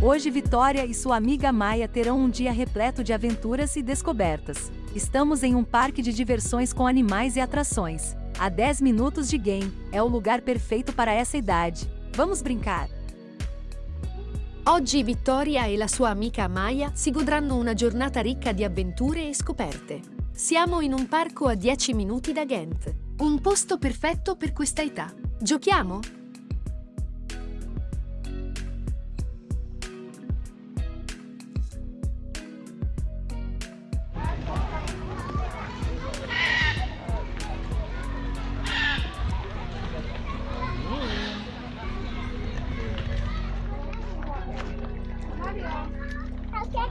Hoje Vitória e sua amiga Maia terão um dia repleto de aventuras e descobertas. Estamos em um parque de diversões com animais e atrações. A 10 minutos de game, é o lugar perfeito para essa idade. Vamos brincar! Oggi Vittoria e la sua amica Maya si godranno una giornata ricca di avventure e scoperte. Siamo in un parco a 10 minuti da Ghent. Un posto perfetto per questa età. Giochiamo?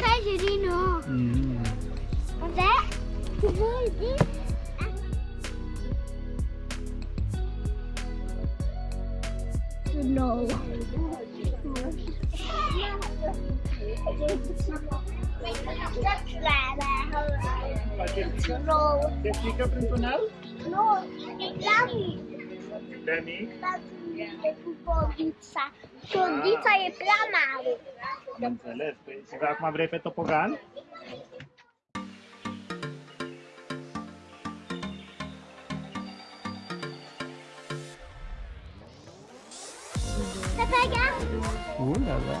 Casino. Mm. Und der? No. Rất là bà hơn Casino. Jessica Printonel? No, Demi. Demi. Dami, cu pizza. Cu pizza e prea mare. Am înțeles. Păi, și acum vrei pe topogan? Papa, regarde.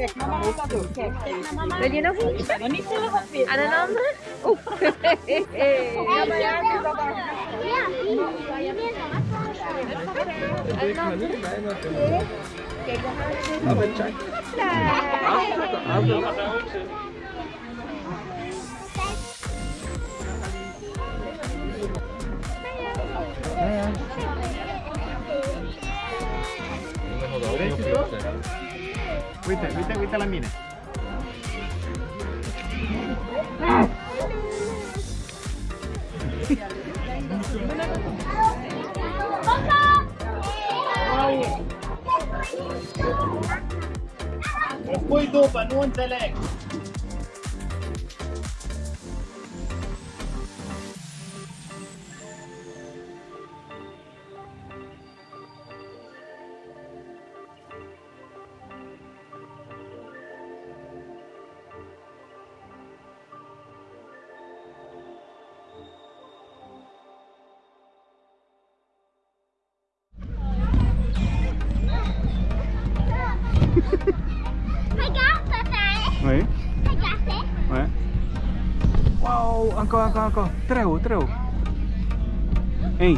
Kijk, mama gaat dat doen. Kijk, mama. Wil je nog iets? nog niet veel nog veel. Een ander? Oeh. Ja, maar ja, dat is Ja, Aan een ander? Kijk, dan gaan we weer. Even check. Hopla. Ja. Uite, uite, uite la mine. Spui după, nu înțeleg. Wow, encore, encore, encore. Très haut, très haut. Un,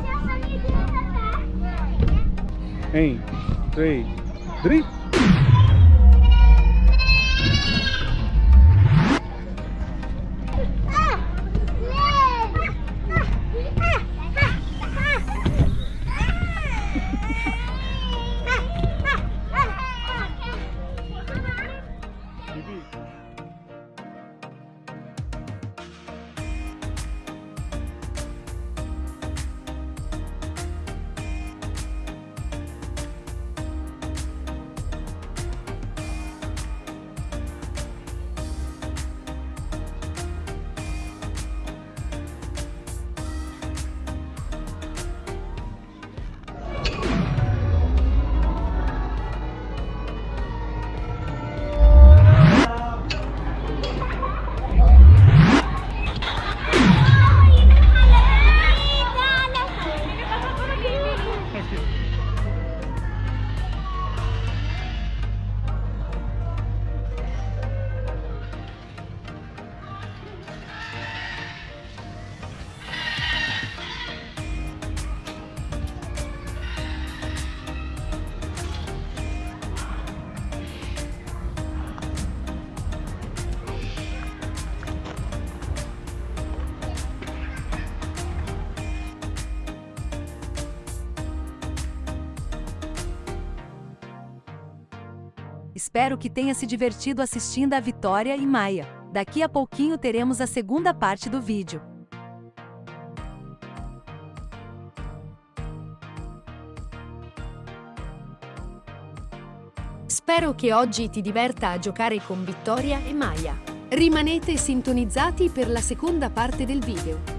Espero que tenha se divertido assistindo a Vitória e Maia. Daqui a pouquinho teremos a segunda parte do vídeo. Spero che oggi ti diverta a giocare con Vittoria e Maya. Rimanete sintonizzati per la seconda parte del video.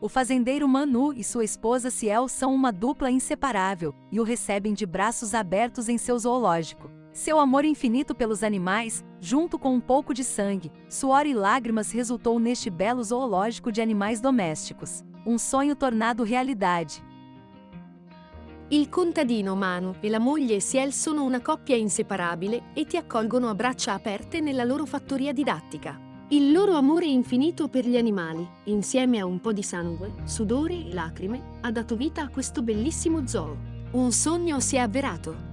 O fazendeiro Manu e sua esposa Ciel são uma dupla inseparável e o recebem de braços abertos em seu zoológico. Seu amor infinito pelos animais, junto com um pouco de sangue, suor e lágrimas resultou neste belo zoológico de animais domésticos. Um sonho tornado realidade. Il contadino Manu e la moglie Ciel sono una coppia inseparabile e ti accolgono a braccia aperte nella loro fattoria didattica. Il loro amore infinito per gli animali, insieme a un po' di sangue, sudore e lacrime, ha dato vita a questo bellissimo zoo. Un sogno si è avverato.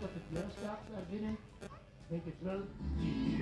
totdat de deur staat daar binnen, denk ik wel. Die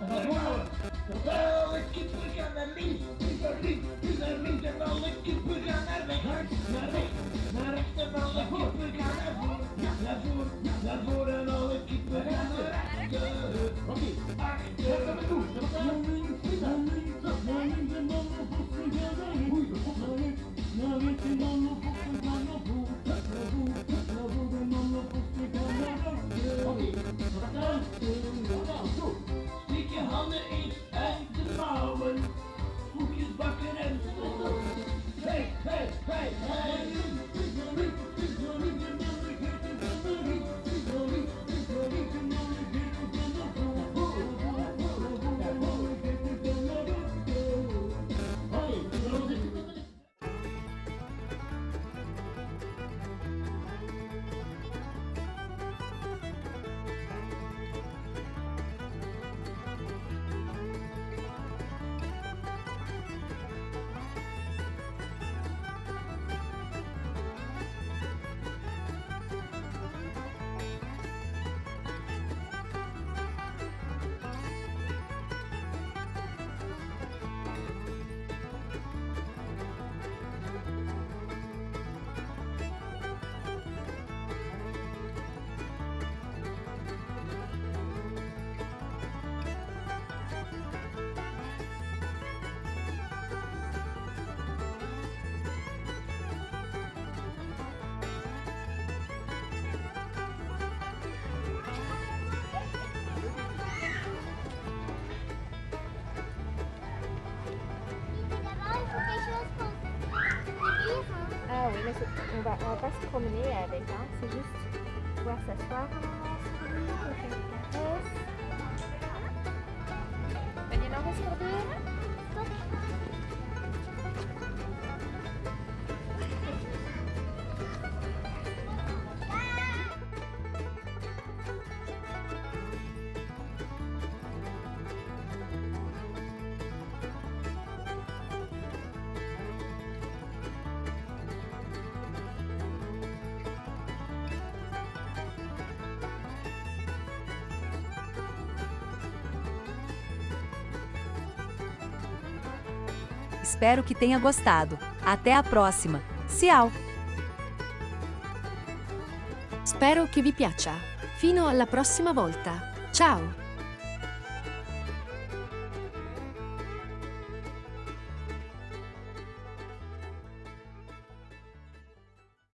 Ура! on va, on va pas se promener avec, hein. c'est juste pouvoir s'asseoir, Espero que tenha gostado. Até a próxima. Ciao! Spero che vi piaccia. Fino alla prossima volta. Ciao!